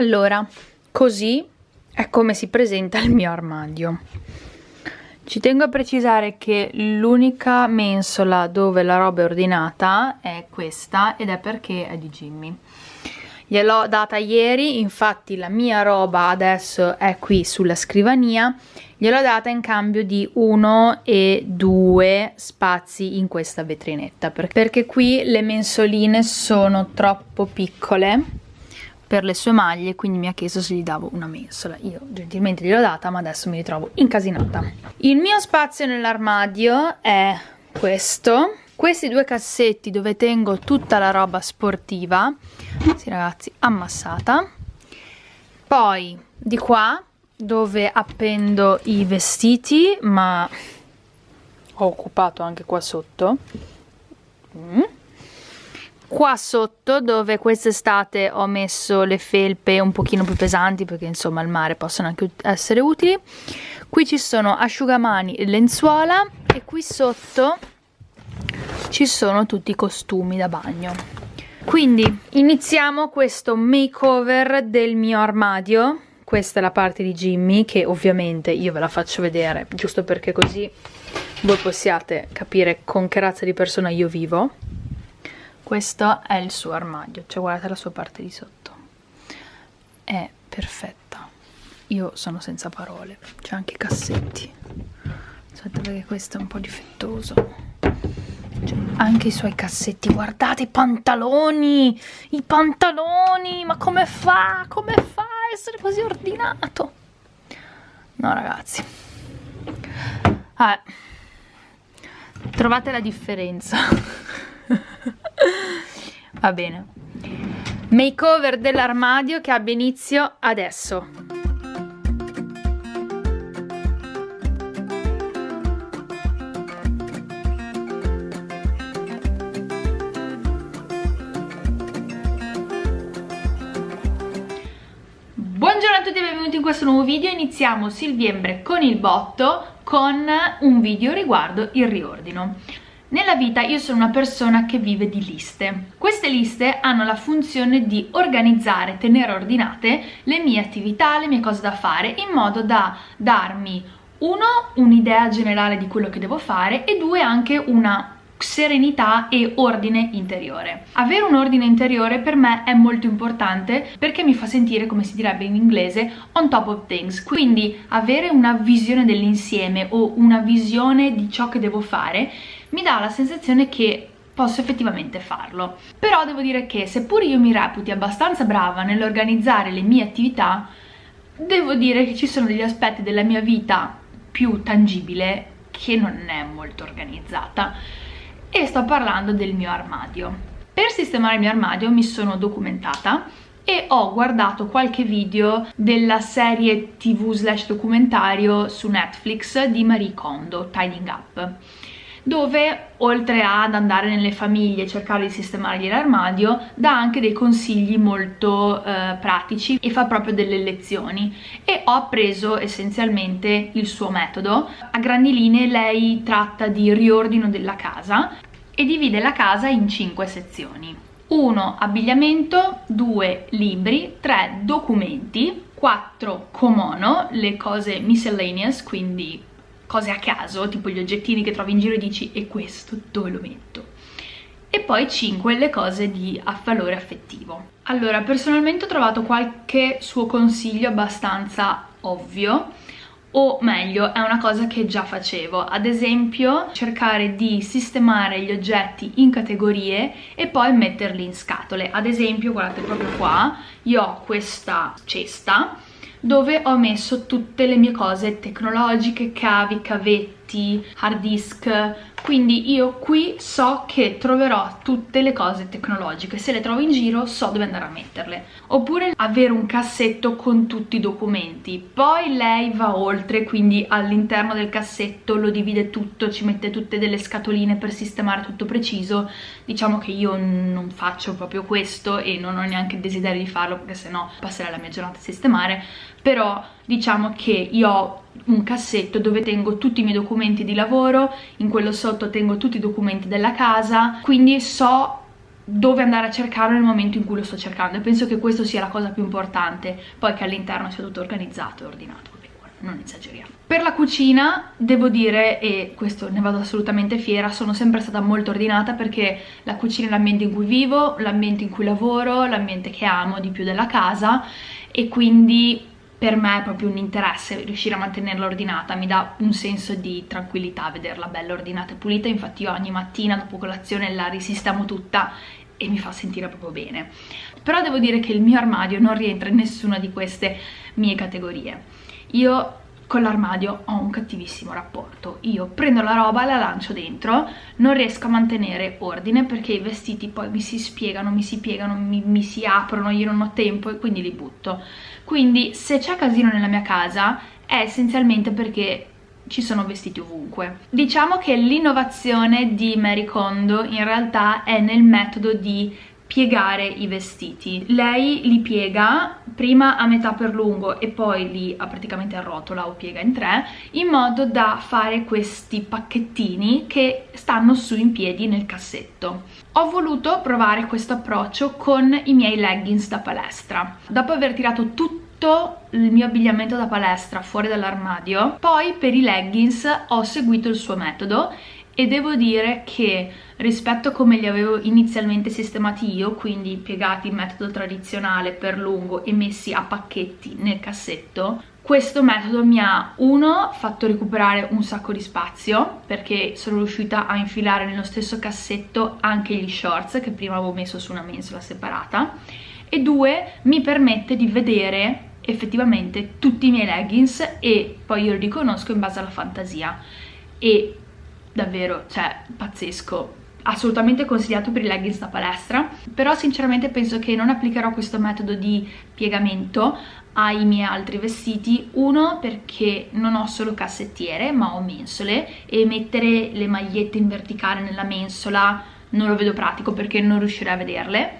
allora così è come si presenta il mio armadio. Ci tengo a precisare che l'unica mensola dove la roba è ordinata è questa ed è perché è di Jimmy. Gliel'ho data ieri infatti la mia roba adesso è qui sulla scrivania. Gliel'ho data in cambio di uno e due spazi in questa vetrinetta perché qui le mensoline sono troppo piccole per le sue maglie quindi mi ha chiesto se gli davo una mensola. Io gentilmente gliel'ho data ma adesso mi ritrovo incasinata. Il mio spazio nell'armadio è questo. Questi due cassetti dove tengo tutta la roba sportiva. Sì ragazzi ammassata. Poi di qua dove appendo i vestiti ma ho occupato anche qua sotto. Mm. Qua sotto dove quest'estate ho messo le felpe un pochino più pesanti perché insomma al mare possono anche essere utili. Qui ci sono asciugamani e lenzuola e qui sotto ci sono tutti i costumi da bagno. Quindi iniziamo questo makeover del mio armadio. Questa è la parte di Jimmy che ovviamente io ve la faccio vedere giusto perché così voi possiate capire con che razza di persona io vivo questo è il suo armadio. Cioè guardate la sua parte di sotto. È perfetta. Io sono senza parole. C'è anche i cassetti. Aspetta perché questo è un po' difettoso. Cioè, anche i suoi cassetti. Guardate i pantaloni! I pantaloni! Ma come fa? Come fa a essere così ordinato? No ragazzi. Ah, trovate la differenza va bene. Makeover dell'armadio che abbia inizio adesso. Buongiorno a tutti e benvenuti in questo nuovo video, iniziamo Silviembre con il botto con un video riguardo il riordino. Nella vita io sono una persona che vive di liste. Queste liste hanno la funzione di organizzare, tenere ordinate le mie attività, le mie cose da fare in modo da darmi uno, un'idea generale di quello che devo fare e due, anche una serenità e ordine interiore. Avere un ordine interiore per me è molto importante perché mi fa sentire, come si direbbe in inglese, on top of things. Quindi avere una visione dell'insieme o una visione di ciò che devo fare mi dà la sensazione che posso effettivamente farlo. Però devo dire che seppur io mi reputi abbastanza brava nell'organizzare le mie attività, devo dire che ci sono degli aspetti della mia vita più tangibile che non è molto organizzata e sto parlando del mio armadio. Per sistemare il mio armadio mi sono documentata e ho guardato qualche video della serie tv slash documentario su Netflix di Marie Kondo, Tidying Up dove oltre ad andare nelle famiglie e cercare di sistemare l'armadio dà anche dei consigli molto eh, pratici e fa proprio delle lezioni. E ho appreso essenzialmente il suo metodo. A grandi linee lei tratta di riordino della casa e divide la casa in cinque sezioni. 1 abbigliamento 2 libri 3 documenti 4 komono le cose miscellaneous quindi cose a caso, tipo gli oggettini che trovi in giro e dici e questo dove lo metto? E poi 5 le cose di valore affettivo. Allora, personalmente ho trovato qualche suo consiglio abbastanza ovvio, o meglio è una cosa che già facevo ad esempio cercare di sistemare gli oggetti in categorie e poi metterli in scatole ad esempio guardate proprio qua io ho questa cesta dove ho messo tutte le mie cose tecnologiche, cavi, cavetti, hard disk, quindi io qui so che troverò tutte le cose tecnologiche, se le trovo in giro so dove andare a metterle. Oppure avere un cassetto con tutti i documenti, poi lei va oltre, quindi all'interno del cassetto lo divide tutto, ci mette tutte delle scatoline per sistemare tutto preciso, diciamo che io non faccio proprio questo e non ho neanche il desiderio di farlo perché sennò passerei la mia giornata a sistemare, però diciamo che io ho un cassetto dove tengo tutti i miei documenti di lavoro, in quello sotto tengo tutti i documenti della casa, quindi so dove andare a cercarlo nel momento in cui lo sto cercando e penso che questo sia la cosa più importante poi che all'interno sia tutto organizzato e ordinato non esageriamo. Per la cucina devo dire, e questo ne vado assolutamente fiera, sono sempre stata molto ordinata perché la cucina è l'ambiente in cui vivo, l'ambiente in cui lavoro, l'ambiente che amo di più della casa e quindi per me è proprio un interesse riuscire a mantenerla ordinata, mi dà un senso di tranquillità vederla bella ordinata e pulita, infatti io ogni mattina dopo colazione la risistemo tutta e mi fa sentire proprio bene. Però devo dire che il mio armadio non rientra in nessuna di queste mie categorie. Io con l'armadio ho un cattivissimo rapporto. Io prendo la roba, la lancio dentro, non riesco a mantenere ordine perché i vestiti poi mi si spiegano, mi si piegano, mi, mi si aprono, io non ho tempo e quindi li butto. Quindi se c'è casino nella mia casa è essenzialmente perché ci sono vestiti ovunque. Diciamo che l'innovazione di Mary Kondo in realtà è nel metodo di piegare i vestiti. Lei li piega prima a metà per lungo e poi li a praticamente a rotola o piega in tre in modo da fare questi pacchettini che stanno su in piedi nel cassetto. Ho voluto provare questo approccio con i miei leggings da palestra. Dopo aver tirato tutto il mio abbigliamento da palestra fuori dall'armadio, poi per i leggings ho seguito il suo metodo e devo dire che rispetto a come li avevo inizialmente sistemati io, quindi piegati in metodo tradizionale per lungo e messi a pacchetti nel cassetto, questo metodo mi ha, uno, fatto recuperare un sacco di spazio, perché sono riuscita a infilare nello stesso cassetto anche gli shorts che prima avevo messo su una mensola separata, e due, mi permette di vedere effettivamente tutti i miei leggings e poi io li riconosco in base alla fantasia. E davvero, cioè, pazzesco. Assolutamente consigliato per i leggings da palestra. Però sinceramente penso che non applicherò questo metodo di piegamento ai miei altri vestiti. Uno perché non ho solo cassettiere ma ho mensole. E mettere le magliette in verticale nella mensola non lo vedo pratico perché non riuscirei a vederle.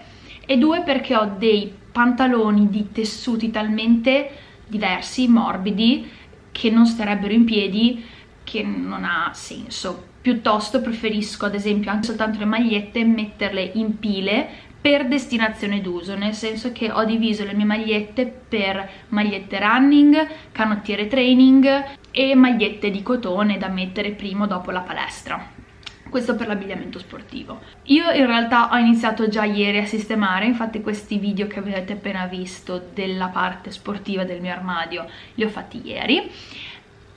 E due perché ho dei pantaloni di tessuti talmente diversi, morbidi che non starebbero in piedi che non ha senso. Piuttosto preferisco ad esempio anche soltanto le magliette metterle in pile per destinazione d'uso, nel senso che ho diviso le mie magliette per magliette running, canottiere training e magliette di cotone da mettere prima o dopo la palestra questo per l'abbigliamento sportivo. Io in realtà ho iniziato già ieri a sistemare, infatti questi video che avete appena visto della parte sportiva del mio armadio li ho fatti ieri,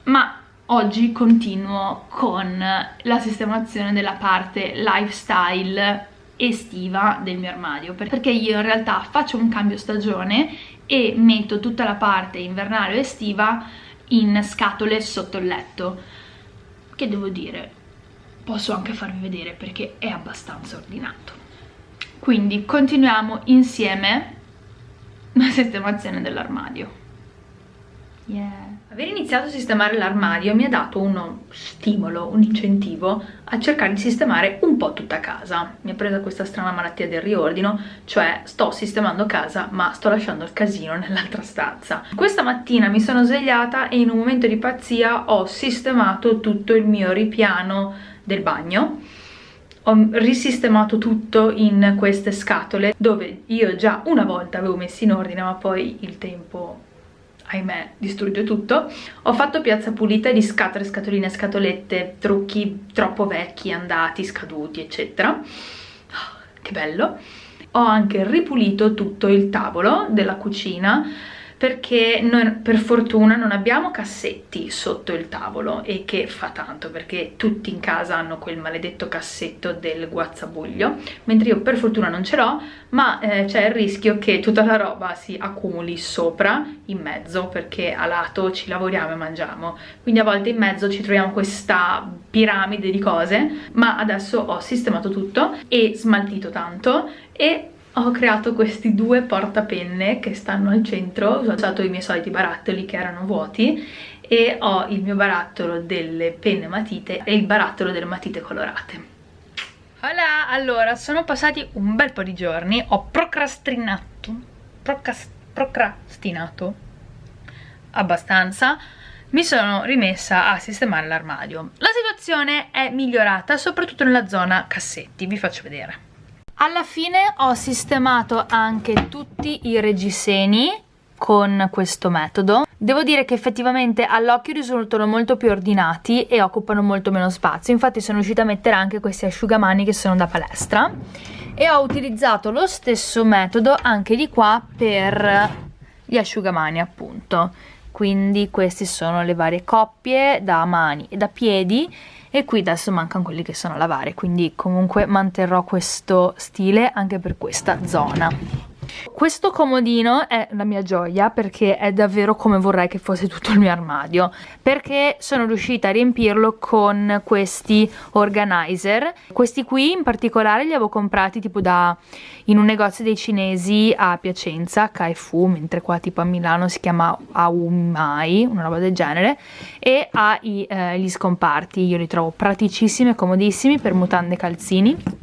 ma oggi continuo con la sistemazione della parte lifestyle estiva del mio armadio perché io in realtà faccio un cambio stagione e metto tutta la parte invernale o estiva in scatole sotto il letto che devo dire posso anche farvi vedere perché è abbastanza ordinato quindi continuiamo insieme la sistemazione dell'armadio yeah aver iniziato a sistemare l'armadio mi ha dato uno stimolo, un incentivo a cercare di sistemare un po' tutta casa. Mi ha presa questa strana malattia del riordino, cioè sto sistemando casa ma sto lasciando il casino nell'altra stanza. Questa mattina mi sono svegliata e in un momento di pazzia ho sistemato tutto il mio ripiano del bagno ho risistemato tutto in queste scatole dove io già una volta avevo messo in ordine ma poi il tempo ahimè, distrugge tutto. Ho fatto piazza pulita di scatole, scatoline, scatolette, trucchi troppo vecchi, andati, scaduti, eccetera. Oh, che bello! Ho anche ripulito tutto il tavolo della cucina perché noi per fortuna non abbiamo cassetti sotto il tavolo e che fa tanto perché tutti in casa hanno quel maledetto cassetto del guazzabuglio mentre io per fortuna non ce l'ho ma eh, c'è il rischio che tutta la roba si accumuli sopra in mezzo perché a lato ci lavoriamo e mangiamo. Quindi a volte in mezzo ci troviamo questa piramide di cose ma adesso ho sistemato tutto e smaltito tanto e ho creato questi due portapenne che stanno al centro, ho usato i miei soliti barattoli che erano vuoti e ho il mio barattolo delle penne matite e il barattolo delle matite colorate. Hola, allora sono passati un bel po' di giorni, ho procrastinato, procrast procrastinato abbastanza, mi sono rimessa a sistemare l'armadio. La situazione è migliorata soprattutto nella zona cassetti, vi faccio vedere. Alla fine ho sistemato anche tutti i reggiseni con questo metodo. Devo dire che effettivamente all'occhio risultano molto più ordinati e occupano molto meno spazio. Infatti sono riuscita a mettere anche questi asciugamani che sono da palestra. E ho utilizzato lo stesso metodo anche di qua per gli asciugamani appunto. Quindi queste sono le varie coppie da mani e da piedi e qui adesso mancano quelli che sono a lavare quindi comunque manterrò questo stile anche per questa zona questo comodino è la mia gioia perché è davvero come vorrei che fosse tutto il mio armadio perché sono riuscita a riempirlo con questi organizer. Questi qui in particolare li avevo comprati tipo da in un negozio dei cinesi a Piacenza, Kaifu, mentre qua tipo a Milano si chiama Aumai, una roba del genere e ha i, eh, gli scomparti, io li trovo praticissimi e comodissimi per mutande e calzini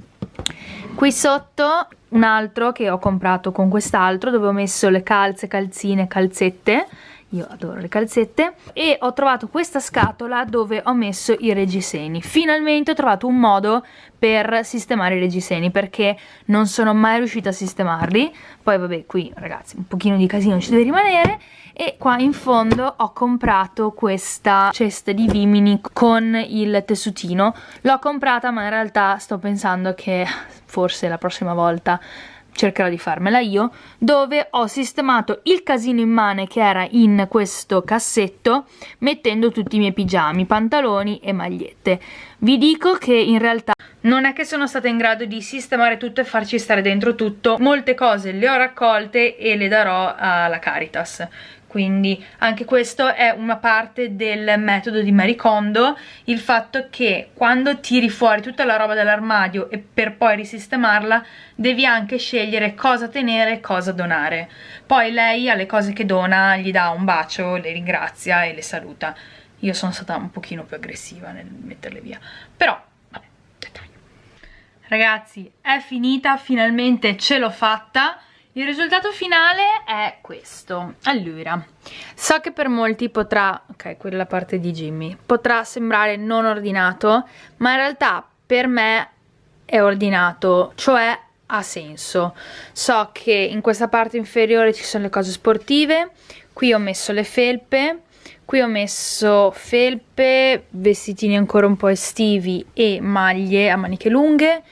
qui sotto un altro che ho comprato con quest'altro dove ho messo le calze, calzine, calzette io adoro le calzette. E ho trovato questa scatola dove ho messo i reggiseni. Finalmente ho trovato un modo per sistemare i reggiseni perché non sono mai riuscita a sistemarli. Poi vabbè qui ragazzi un pochino di casino ci deve rimanere. E qua in fondo ho comprato questa cesta di vimini con il tessutino. L'ho comprata ma in realtà sto pensando che forse la prossima volta cercherò di farmela io, dove ho sistemato il casino immane che era in questo cassetto mettendo tutti i miei pigiami, pantaloni e magliette. Vi dico che in realtà non è che sono stata in grado di sistemare tutto e farci stare dentro tutto, molte cose le ho raccolte e le darò alla Caritas quindi anche questo è una parte del metodo di Marie Kondo il fatto che quando tiri fuori tutta la roba dall'armadio e per poi risistemarla devi anche scegliere cosa tenere e cosa donare. Poi lei alle cose che dona gli dà un bacio, le ringrazia e le saluta. Io sono stata un pochino più aggressiva nel metterle via. Però vabbè, dettaglio. Ragazzi è finita, finalmente ce l'ho fatta il risultato finale è questo. Allora so che per molti potrà ok quella parte di Jimmy potrà sembrare non ordinato ma in realtà per me è ordinato cioè ha senso. So che in questa parte inferiore ci sono le cose sportive qui ho messo le felpe qui ho messo felpe vestitini ancora un po' estivi e maglie a maniche lunghe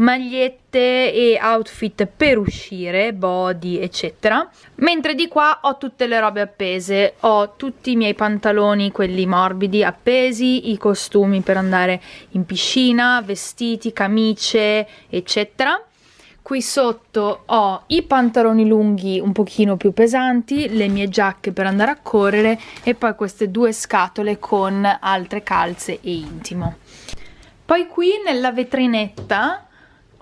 magliette e outfit per uscire, body eccetera. Mentre di qua ho tutte le robe appese. Ho tutti i miei pantaloni, quelli morbidi appesi, i costumi per andare in piscina, vestiti, camicie eccetera. Qui sotto ho i pantaloni lunghi un pochino più pesanti, le mie giacche per andare a correre e poi queste due scatole con altre calze e intimo. Poi qui nella vetrinetta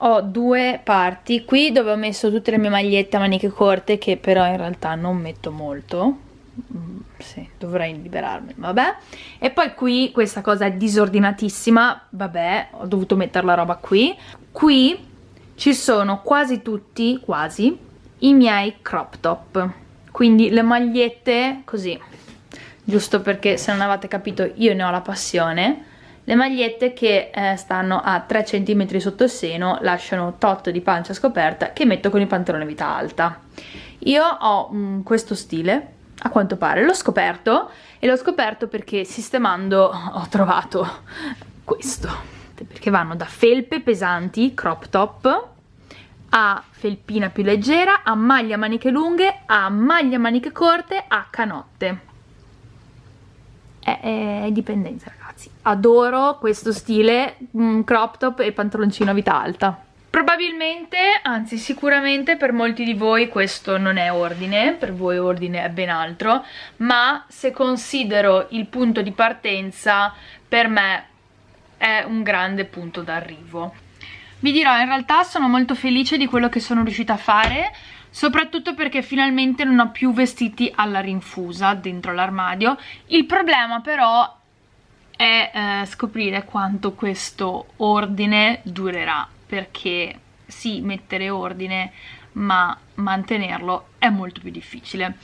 ho due parti. Qui dove ho messo tutte le mie magliette a maniche corte che però in realtà non metto molto. Mm, sì, dovrei liberarmi, vabbè. E poi qui questa cosa è disordinatissima. Vabbè, ho dovuto mettere la roba qui. Qui ci sono quasi tutti, quasi i miei crop top. Quindi le magliette così. Giusto perché se non avete capito io ne ho la passione le magliette che eh, stanno a 3 cm sotto il seno lasciano tot di pancia scoperta che metto con il pantalone vita alta. Io ho mm, questo stile a quanto pare. L'ho scoperto e l'ho scoperto perché sistemando ho trovato questo. Perché vanno da felpe pesanti crop top a felpina più leggera a maglia maniche lunghe a maglia maniche corte a canotte. È, è dipendenza ragazzi adoro questo stile mm, crop top e pantaloncino a vita alta Probabilmente, anzi sicuramente per molti di voi questo non è ordine, per voi ordine è ben altro, ma se considero il punto di partenza, per me è un grande punto d'arrivo. Vi dirò, in realtà sono molto felice di quello che sono riuscita a fare, soprattutto perché finalmente non ho più vestiti alla rinfusa dentro l'armadio il problema però è eh, scoprire quanto questo ordine durerà perché sì, mettere ordine ma mantenerlo è molto più difficile.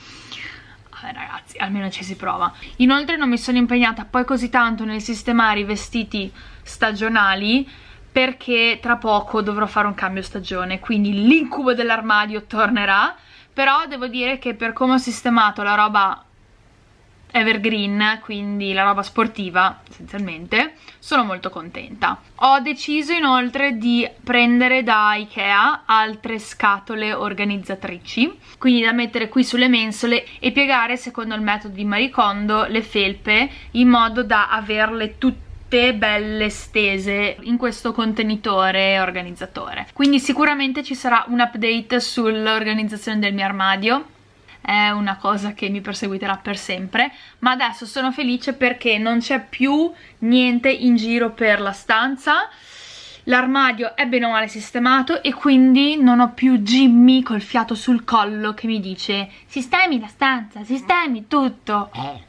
Vabbè, ragazzi, almeno ci si prova. Inoltre non mi sono impegnata poi così tanto nel sistemare i vestiti stagionali perché tra poco dovrò fare un cambio stagione quindi l'incubo dell'armadio tornerà. Però devo dire che per come ho sistemato la roba evergreen, quindi la roba sportiva essenzialmente, sono molto contenta. Ho deciso inoltre di prendere da Ikea altre scatole organizzatrici, quindi da mettere qui sulle mensole e piegare secondo il metodo di Marie Kondo le felpe in modo da averle tutte belle stese in questo contenitore organizzatore quindi sicuramente ci sarà un update sull'organizzazione del mio armadio è una cosa che mi perseguiterà per sempre ma adesso sono felice perché non c'è più niente in giro per la stanza. L'armadio è bene o male sistemato e quindi non ho più Jimmy col fiato sul collo che mi dice sistemi la stanza, sistemi tutto. Eh.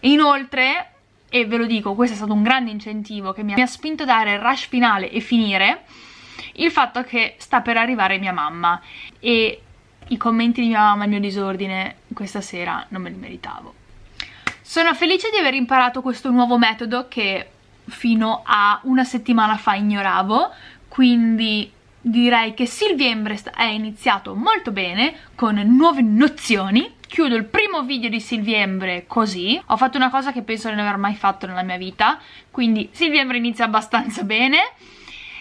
e inoltre e ve lo dico, questo è stato un grande incentivo che mi ha spinto a dare il rush finale e finire il fatto che sta per arrivare mia mamma. E i commenti di mia mamma al mio disordine questa sera non me li meritavo. Sono felice di aver imparato questo nuovo metodo che fino a una settimana fa ignoravo, quindi direi che Silviembre è iniziato molto bene, con nuove nozioni. Chiudo il primo video di Silviembre così, ho fatto una cosa che penso di non aver mai fatto nella mia vita, quindi Silviembre inizia abbastanza bene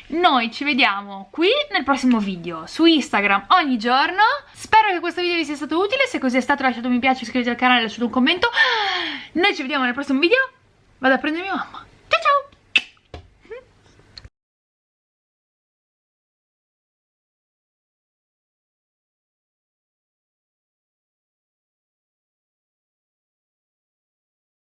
noi ci vediamo qui nel prossimo video su Instagram ogni giorno. Spero che questo video vi sia stato utile. Se così è stato lasciate un mi piace iscrivetevi al canale lasciate un commento. Noi ci vediamo nel prossimo video. Vado a prendere mia mamma